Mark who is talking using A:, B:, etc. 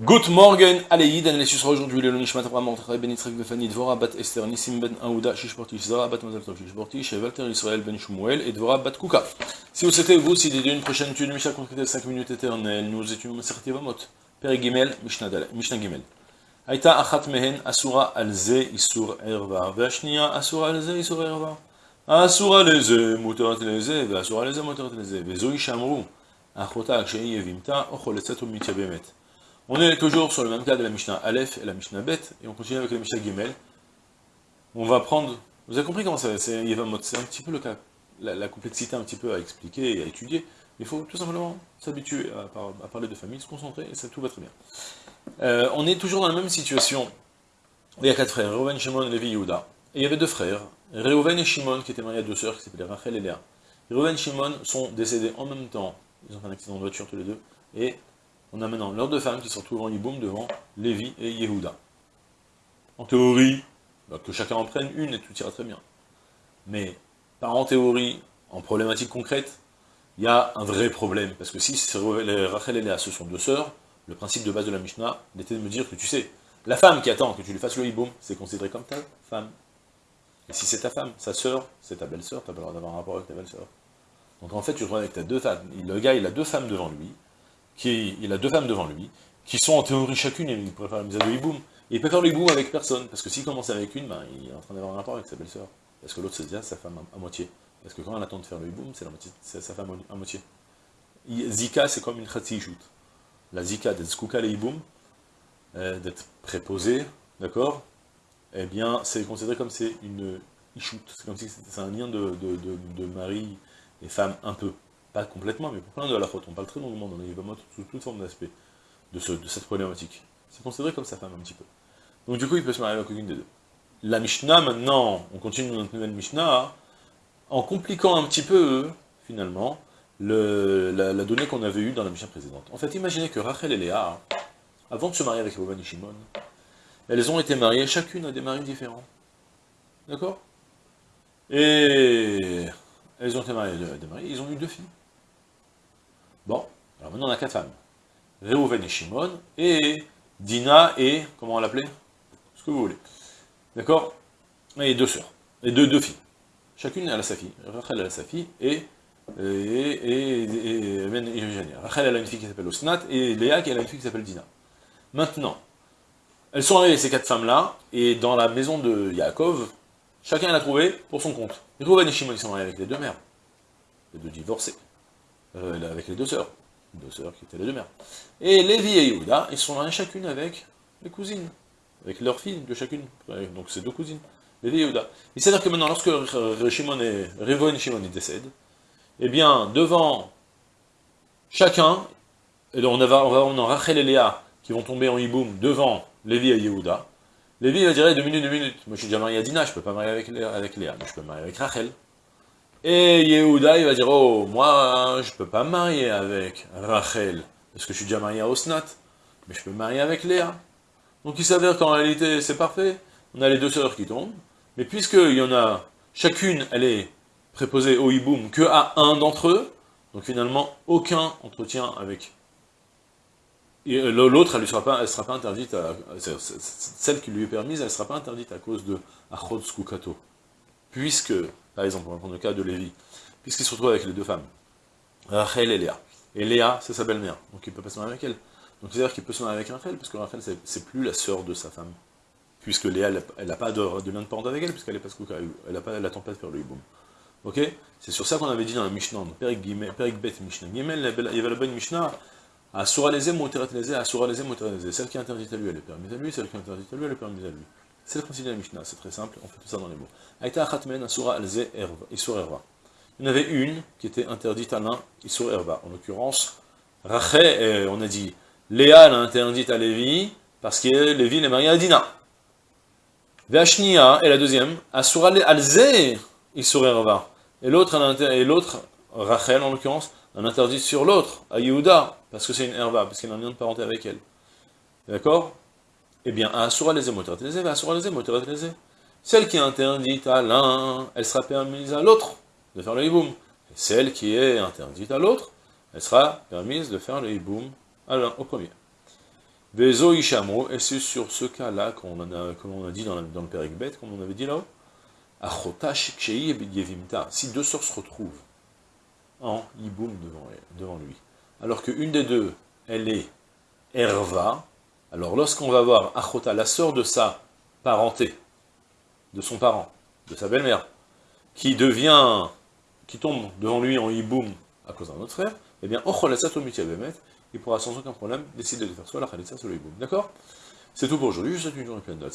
A: Good morning, Aleïd, on sera aujourd'hui le Nishmat Abraham Mordechai Ben Yitzhak Befani Dvora Bat Esther Nissim Ben Aouda Shishportish Zara Bat Mazal Tov Shishportish Walter Israël Ben Shmuel et Dvora Bat Kuka. Si vous souhaitez vous dédier une prochaine étude de Mishnah concrétée de 5 minutes éternelles, nous étudions Maseret Yevamot, Père Gimel, Mishnah Gimel. Aïta Achat Mehen Asura Alze Isur Erva, Vashnia Asura Alze Isur Erva. Asura Leze Muterat Leze, Asura Leze Muterat Leze, Vezoi Shamru, Achota Akshei Yevimta, Ocholetzet Mityabemet. On est toujours sur le même cas de la Mishnah Aleph et la Mishnah Bet, et on continue avec la Mishnah Gimel. On va prendre... Vous avez compris comment ça Yevamot, c'est un petit peu le cas, la, complexité un petit peu à expliquer et à étudier. Il faut tout simplement s'habituer à, parler de famille, se concentrer, et ça tout va très bien. Euh, on est toujours dans la même situation. Il y a quatre frères, Reuven, Shimon, Levi, Yehuda. Et il y avait deux frères, Reuven et Shimon, qui étaient mariés à deux sœurs, qui s'appelaient Rachel et Léa. Reuven et Shimon sont décédés en même temps, ils ont fait un accident de voiture tous les deux, et on a maintenant leurs deux femmes qui se retrouvent en Yiboum devant Lévi et Yehuda. En théorie, bah, que chacun en prenne une et tout ira très bien. Mais, pas en théorie, en problématique concrète, il y a un vrai problème. Parce que si Rachel et Léa, ce sont deux sœurs, le principe de base de la Mishnah était de me dire que tu sais, la femme qui attend que tu lui fasses le hiboum, c'est considéré comme ta femme. Et si c'est ta femme, sa sœur, c'est ta belle-sœur, tu n'as pas le droit d'avoir un rapport avec ta belle-sœur. Donc en fait, tu te retrouves avec ta deux femmes. Le gars, il a deux femmes devant lui, qui, il a deux femmes devant lui, qui sont en théorie chacune, et il faire la mise à deux hiboum. Et il peut faire le hiboum avec personne, parce que s'il commence avec une, ben, il est en train d'avoir un rapport avec sa belle-sœur. Parce que l'autre, c'est déjà sa femme à, moitié. Parce que quand elle attend de faire le hiboum, c'est sa femme à, moitié. Zika, c'est comme une shoot. La zika d'être skouka le hiboum, euh, d'être préposé, d'accord Eh bien, c'est considéré comme c'est une ishout. C'est comme si c'est un lien de, de, de mari et femme un peu pas complètement, mais pour plein de la faute. On parle très longuement dans les Yvamot sous toute forme d'aspect de, de, cette problématique. C'est considéré comme sa femme un petit peu. Donc du coup, il peut se marier avec aucune des deux. La Mishnah, maintenant, on continue notre nouvelle Mishnah, en compliquant un petit peu, finalement, le, la, donnée qu'on avait eue dans la Mishnah précédente. En fait, imaginez que Rachel et Léa, avant de se marier avec Boban et Shimon, elles ont été mariées chacune à des maris différents. D'accord? Et elles ont été mariées à des maris, ils ont eu deux filles. Bon, alors maintenant on a quatre femmes. Réhouven et Shimon, et Dina et, comment on l'appelait Ce que vous voulez. D'accord? Et deux sœurs, et deux, filles. Chacune a sa fille. Rachel a sa fille, et, et, et, et, Rachel a une fille qui s'appelle Osnat, et Léa qui a une fille qui s'appelle Dina. Maintenant, elles sont arrivées, ces quatre femmes-là, et dans la maison de Yaakov, chacun l'a trouvé pour son compte. Réhouven et Shimon, ils sont mariés avec les deux mères, les deux divorcés. Euh, avec les deux sœurs, deux sœurs qui étaient les deux mères. Et Lévi et Yehuda, ils sont là chacune avec les cousines, avec leurs filles de chacune, donc c'est deux cousines, Lévi et Yehuda. Il c'est-à-dire que maintenant, lorsque Shimon et et Shimon décèdent, eh bien, devant chacun, et va, on, va, on a Rachel et Léa qui vont tomber en hiboum devant Lévi et Yehuda, Lévi va dire, deux minutes, deux minutes, moi je suis déjà marié à Dina, je peux pas marier avec Léa, avec Léa mais je peux marier avec Rachel. Et Yehuda, il va dire, oh, moi, je peux pas marier avec Rachel, parce que je suis déjà marié à Osnat, mais je peux marier avec Léa. Donc il s'avère qu'en réalité, c'est parfait, on a les deux sœurs qui tombent, mais puisqu'il y en a, chacune, elle est préposée au hiboum que à un d'entre eux, donc finalement, aucun entretien avec l'autre, elle ne sera, pas, sera pas interdite, à, celle qui lui est permise, elle ne sera pas interdite à cause de Achod Skukato. Puisque par exemple, on va prendre le cas de Lévi, puisqu'il se retrouve avec les deux femmes, Rachel et Léa. Et Léa, c'est sa belle-mère, donc il peut pas se marier avec elle. Donc c'est-à-dire qu'il peut se marier avec Rachel, parce que Rachel, c'est plus la sœur de sa femme. Puisque Léa, elle n'a pas de, lien de parente avec elle, puisqu'elle n'est pas elle n'a pas, elle pas de faire le hiboum. Ok? C'est sur ça qu'on avait dit dans la Mishnah, dans Perik Bet Mishnah. Gimel, il y avait la bonne Mishnah, Asura Moteret Lezé, Asura Moteret Lezé. Celle qui est interdite à lui, elle est permise à lui, celle qui est interdite à lui, elle est permise à lui. C'est le principe de la Mishnah, c'est très simple, on fait tout ça dans les mots. Aïta Achatmen Asura Alze Isur Erva. Il y en avait une qui était interdite à l'un, Isur Erva. En l'occurrence, Rachel, on a dit, Léa l'a interdite à Lévi, parce que Lévi est marié à Dina. Veashnia est la deuxième, Asura Alze Isur Erva. Et l'autre, et Rachel en l'occurrence, un interdit sur l'autre, à Yehuda, parce que c'est une Erva, parce qu'il a un lien de parenté avec elle. D'accord? Eh bien, Asura les Asura les Celle qui est interdite à l'un, elle sera permise à l'autre de faire le hiboum. Et celle qui est interdite à l'autre, elle sera permise de faire le hiboum à l'un, au premier. Vezo Ishamo, et c'est sur ce cas-là qu'on a, comme on a dit dans, le Péric bête, comme on avait dit là-haut, Achota Shikshei et si deux sœurs se retrouvent en devant, devant lui, alors qu'une des deux, elle est Erva, alors lorsqu'on va voir Achota, la sœur de sa parenté, de son parent, de sa belle-mère, qui devient, qui tombe devant lui en Yiboum à cause d'un autre frère, eh bien, il pourra sans aucun problème décider de faire soit la Khalitsa, soit le Yiboum. D'accord? C'est tout pour aujourd'hui, je vous souhaite une journée pleine de la